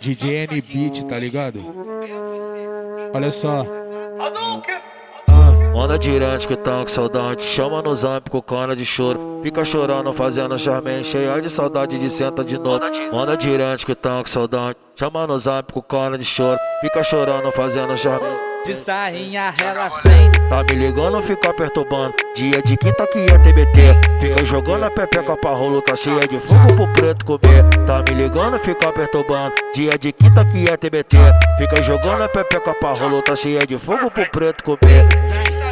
DJ N Beat, tá ligado? Olha só. Manda direto que tá com saudade. Chama no zap com cara de choro. Fica chorando, fazendo charme, cheia de saudade de senta de novo. Manda direto que tá com saudade. Chama no zap com cara de choro. Fica chorando, fazendo charme. De sainha ela vem. Tá me ligando, fica perturbando. Dia de quinta que é TBT. Fica jogando a pepeca pra rolo, tá cheia de fogo pro preto comer. Tá me ligando, fica perturbando. Dia de quinta que é TBT. Fica jogando a pepeca pra rolo, tá cheia de fogo pro preto comer.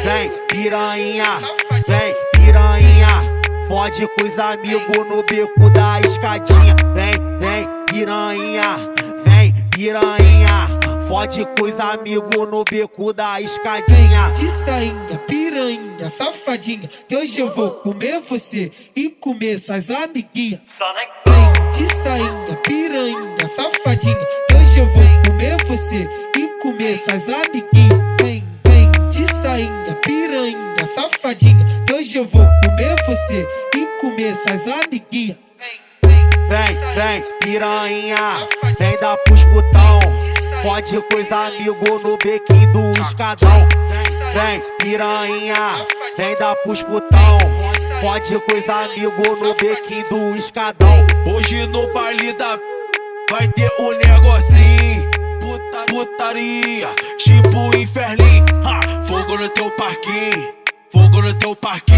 Vem, piranha, vem, piranha. Fode com os amigos no beco da escadinha. Vem, vem, piranha, vem, piranha. Fode com os amigos no beco da escadinha. De sainha, piranha, safadinha. Que hoje eu vou comer você e comer suas amiguinhas. Vem de sainha, piranha, safadinha. Que hoje eu vou comer você e comer suas amiguinhas. Sainha, piranha, safadinha. Que hoje eu vou comer você e comer suas amiguinhas. Vem, vem, piranha, vem dar pros putão. Pode com os amigos no bequinho do escadão. Vem, piranha, vem dar pros putão. Pode com os amigos no bequinho do escadão. Hoje no baile da vai ter um negocinho. Puta, putaria, tipo inferninho. Fogo no teu parquinho, fogo no teu parquinho.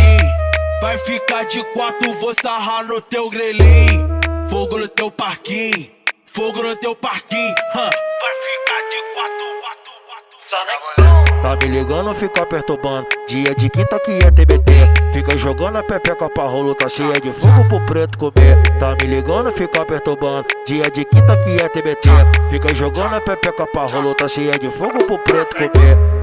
Vai ficar de quatro, vou sarrar no teu grelhinho. Fogo no teu parquinho, fogo no teu parquinho. Ha, vai ficar de quatro, quatro, quatro. Só Tá me ligando, fica perturbando. Dia de quinta que é TBT. Fica jogando a pepeca pra rolo, tá cheia de fogo pro preto comer. Tá me ligando, fica perturbando. Dia de quinta que é TBT. Fica jogando a pepeca pra rolo, tá cheia de fogo pro preto comer.